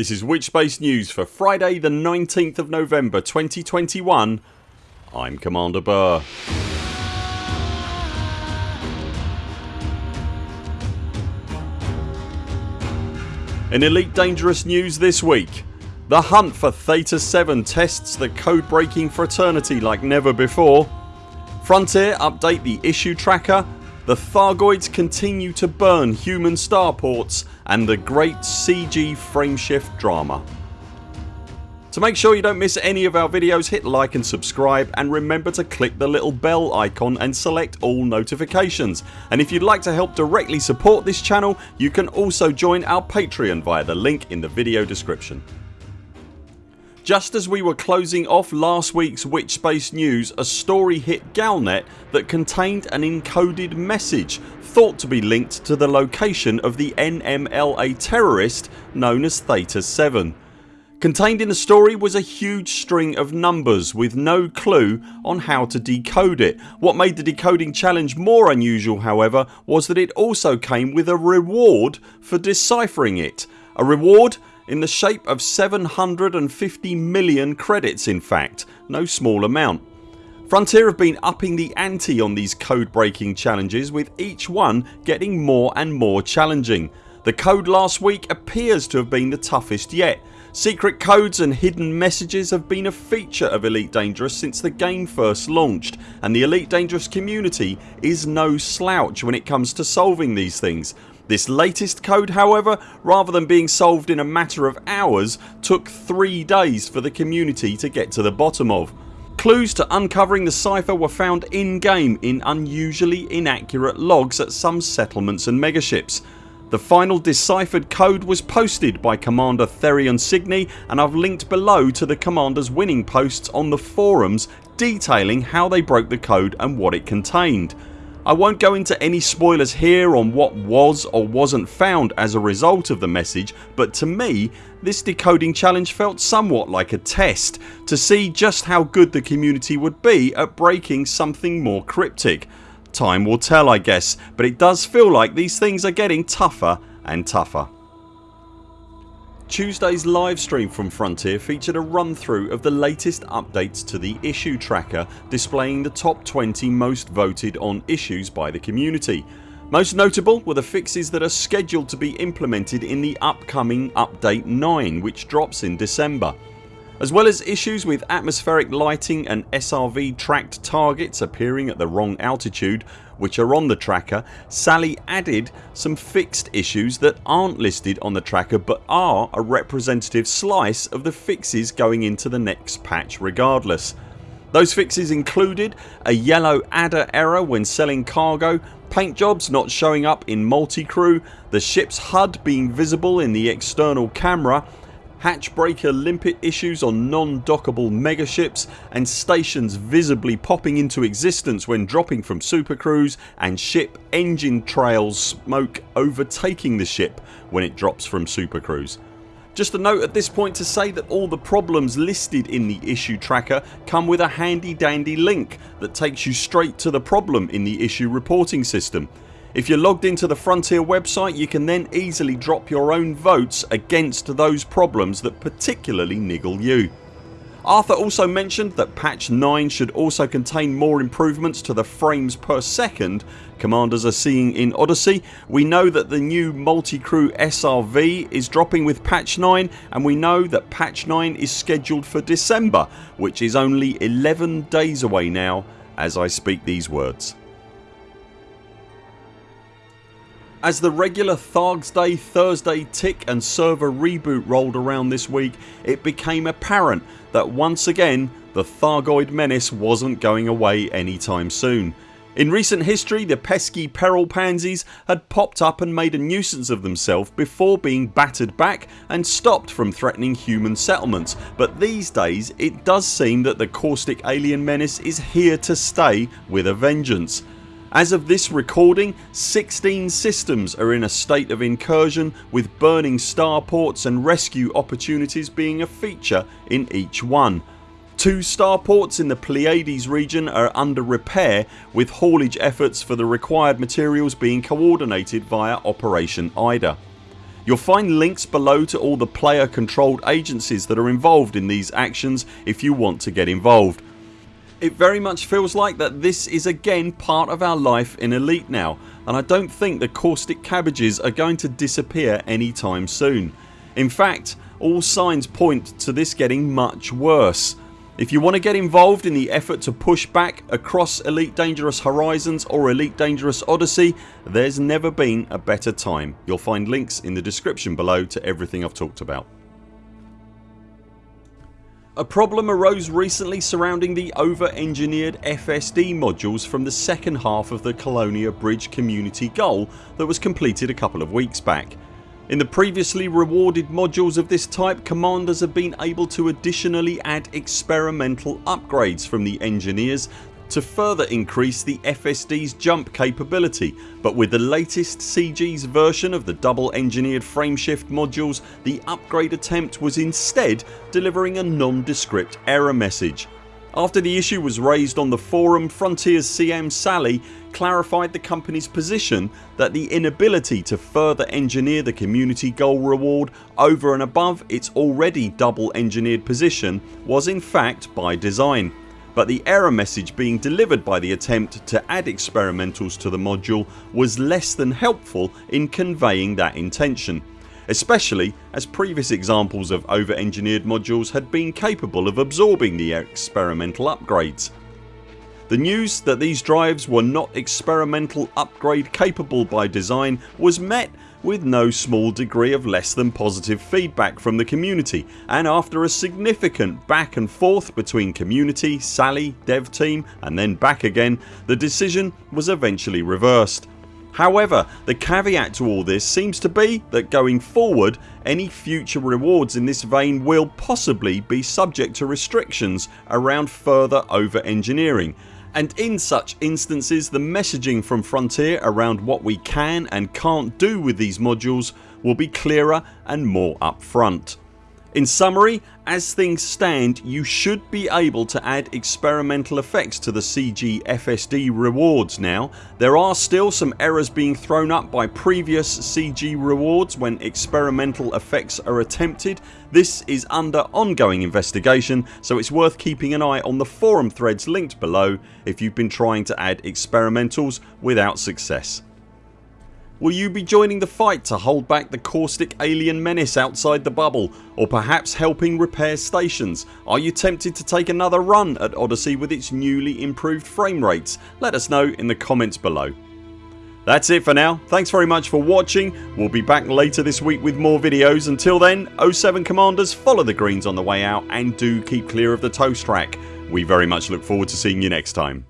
This is Witchspace News for Friday the 19th of November 2021 I'm Commander Burr. In Elite Dangerous news this week. The hunt for Theta 7 tests the code breaking fraternity like never before. Frontier update the issue tracker the Thargoids continue to burn human starports and the great CG frameshift drama. To make sure you don't miss any of our videos hit like and subscribe and remember to click the little bell icon and select all notifications and if you'd like to help directly support this channel you can also join our Patreon via the link in the video description. Just as we were closing off last weeks Witchspace news a story hit Galnet that contained an encoded message thought to be linked to the location of the NMLA terrorist known as Theta 7. Contained in the story was a huge string of numbers with no clue on how to decode it. What made the decoding challenge more unusual however was that it also came with a reward for deciphering it. A reward in the shape of 750 million credits in fact, no small amount. Frontier have been upping the ante on these code breaking challenges with each one getting more and more challenging. The code last week appears to have been the toughest yet. Secret codes and hidden messages have been a feature of Elite Dangerous since the game first launched and the Elite Dangerous community is no slouch when it comes to solving these things this latest code however rather than being solved in a matter of hours took 3 days for the community to get to the bottom of. Clues to uncovering the cipher were found in game in unusually inaccurate logs at some settlements and megaships. The final deciphered code was posted by Commander Therion Signy and I've linked below to the commanders winning posts on the forums detailing how they broke the code and what it contained. I won't go into any spoilers here on what was or wasn't found as a result of the message but to me this decoding challenge felt somewhat like a test to see just how good the community would be at breaking something more cryptic. Time will tell I guess but it does feel like these things are getting tougher and tougher. Tuesdays livestream from Frontier featured a run through of the latest updates to the issue tracker displaying the top 20 most voted on issues by the community. Most notable were the fixes that are scheduled to be implemented in the upcoming update 9 which drops in December. As well as issues with atmospheric lighting and SRV tracked targets appearing at the wrong altitude which are on the tracker Sally added some fixed issues that aren't listed on the tracker but are a representative slice of the fixes going into the next patch regardless. Those fixes included a yellow adder error when selling cargo, paint jobs not showing up in multi-crew, the ships HUD being visible in the external camera hatchbreaker limpet issues on non-dockable megaships and stations visibly popping into existence when dropping from supercruise and ship engine trails smoke overtaking the ship when it drops from supercruise. Just a note at this point to say that all the problems listed in the issue tracker come with a handy dandy link that takes you straight to the problem in the issue reporting system. If you're logged into the Frontier website you can then easily drop your own votes against those problems that particularly niggle you. Arthur also mentioned that patch 9 should also contain more improvements to the frames per second commanders are seeing in Odyssey. We know that the new multi-crew SRV is dropping with patch 9 and we know that patch 9 is scheduled for December which is only 11 days away now as I speak these words. As the regular Thargs Day Thursday tick and server reboot rolled around this week it became apparent that once again the Thargoid menace wasn't going away anytime soon. In recent history the pesky peril pansies had popped up and made a nuisance of themselves before being battered back and stopped from threatening human settlements but these days it does seem that the caustic alien menace is here to stay with a vengeance. As of this recording 16 systems are in a state of incursion with burning starports and rescue opportunities being a feature in each one. Two starports in the Pleiades region are under repair with haulage efforts for the required materials being coordinated via Operation IDA. You'll find links below to all the player controlled agencies that are involved in these actions if you want to get involved. It very much feels like that this is again part of our life in Elite now and I don't think the caustic cabbages are going to disappear anytime soon. In fact all signs point to this getting much worse. If you want to get involved in the effort to push back across Elite Dangerous Horizons or Elite Dangerous Odyssey there's never been a better time. You'll find links in the description below to everything I've talked about. A problem arose recently surrounding the over engineered FSD modules from the second half of the Colonia Bridge community goal that was completed a couple of weeks back. In the previously rewarded modules of this type commanders have been able to additionally add experimental upgrades from the engineers to further increase the FSD's jump capability but with the latest CG's version of the double engineered frameshift modules the upgrade attempt was instead delivering a nondescript error message. After the issue was raised on the forum Frontiers CM Sally clarified the company's position that the inability to further engineer the community goal reward over and above its already double engineered position was in fact by design but the error message being delivered by the attempt to add experimentals to the module was less than helpful in conveying that intention especially as previous examples of over engineered modules had been capable of absorbing the experimental upgrades. The news that these drives were not experimental upgrade capable by design was met with no small degree of less than positive feedback from the community and after a significant back and forth between community, Sally, dev team and then back again the decision was eventually reversed. However the caveat to all this seems to be that going forward any future rewards in this vein will possibly be subject to restrictions around further over engineering and in such instances the messaging from Frontier around what we can and can't do with these modules will be clearer and more upfront. In summary as things stand you should be able to add experimental effects to the CG FSD rewards now. There are still some errors being thrown up by previous CG rewards when experimental effects are attempted. This is under ongoing investigation so it's worth keeping an eye on the forum threads linked below if you've been trying to add experimentals without success. Will you be joining the fight to hold back the caustic alien menace outside the bubble or perhaps helping repair stations? Are you tempted to take another run at Odyssey with its newly improved frame rates? Let us know in the comments below. That's it for now. Thanks very much for watching. We'll be back later this week with more videos. Until then 0 7 CMDRs follow the greens on the way out and do keep clear of the toast rack. We very much look forward to seeing you next time.